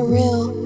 surreal.